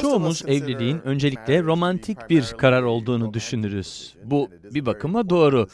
Çoğumuz evliliğin öncelikle romantik bir karar olduğunu düşünürüz. Bu bir bakıma doğru.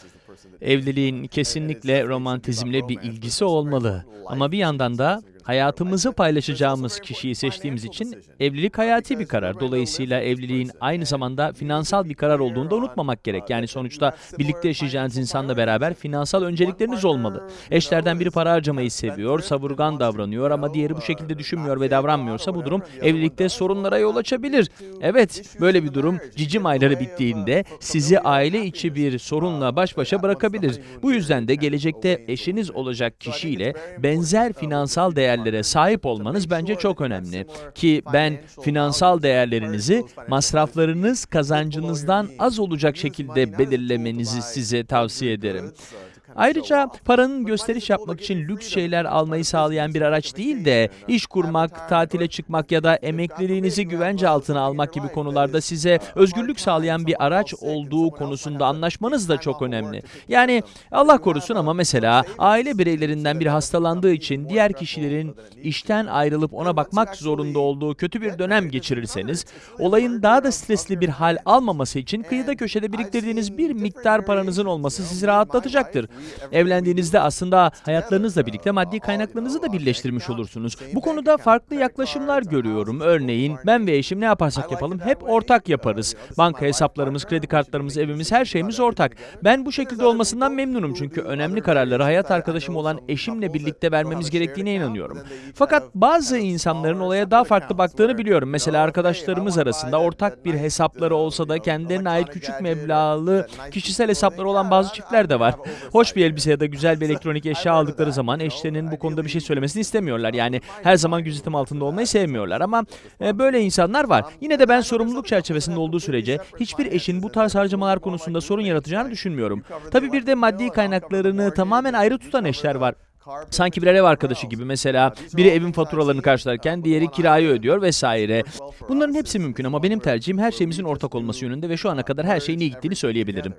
Evliliğin kesinlikle romantizmle bir ilgisi olmalı. Ama bir yandan da hayatımızı paylaşacağımız kişiyi seçtiğimiz için evlilik hayati bir karar. Dolayısıyla evliliğin aynı zamanda finansal bir karar olduğunu da unutmamak gerek. Yani sonuçta birlikte yaşayacağınız insanla beraber finansal öncelikleriniz olmalı. Eşlerden biri para harcamayı seviyor, savurgan davranıyor ama diğeri bu şekilde düşünmüyor ve davranmıyorsa bu durum evlilikte sorunlara yol açabilir. Evet, böyle bir durum cicim ayları bittiğinde sizi aile içi bir sorunla baş başa bırakabilir. Bu yüzden de gelecekte eşiniz olacak kişiyle benzer finansal değerlere sahip olmanız bence çok önemli. Ki ben finansal değerlerinizi masraflarınız kazancınızdan az olacak şekilde belirlemenizi size tavsiye ederim. Ayrıca paranın gösteriş yapmak için lüks şeyler almayı sağlayan bir araç değil de iş kurmak, tatile çıkmak ya da emekliliğinizi güvence altına almak gibi konularda size özgürlük sağlayan bir araç olduğu konusunda anlaşmanız da çok önemli. Yani Allah korusun ama mesela aile bireylerinden biri hastalandığı için diğer kişilerin işten ayrılıp ona bakmak zorunda olduğu kötü bir dönem geçirirseniz, olayın daha da stresli bir hal almaması için kıyıda köşede biriktirdiğiniz bir miktar paranızın olması sizi rahatlatacaktır. Evlendiğinizde aslında hayatlarınızla birlikte maddi kaynaklarınızı da birleştirmiş olursunuz. Bu konuda farklı yaklaşımlar görüyorum. Örneğin ben ve eşim ne yaparsak yapalım hep ortak yaparız. Banka hesaplarımız, kredi kartlarımız, evimiz her şeyimiz ortak. Ben bu şekilde olmasından memnunum çünkü önemli kararları hayat arkadaşım olan eşimle birlikte vermemiz gerektiğine inanıyorum. Fakat bazı insanların olaya daha farklı baktığını biliyorum. Mesela arkadaşlarımız arasında ortak bir hesapları olsa da kendilerine ait küçük meblağlı kişisel hesapları olan bazı çiftler de var. Hoş bir elbise ya da güzel bir elektronik eşya aldıkları zaman eşlerinin bu konuda bir şey söylemesini istemiyorlar. Yani her zaman gözetim altında olmayı sevmiyorlar ama e, böyle insanlar var. Yine de ben sorumluluk çerçevesinde olduğu sürece hiçbir eşin bu tarz harcamalar konusunda sorun yaratacağını düşünmüyorum. Tabii bir de maddi kaynaklarını tamamen ayrı tutan eşler var. Sanki birer ev arkadaşı gibi mesela biri evin faturalarını karşılarken diğeri kirayı ödüyor vesaire. Bunların hepsi mümkün ama benim tercihim her şeyimizin ortak olması yönünde ve şu ana kadar her şeyin iyi gittiğini söyleyebilirim.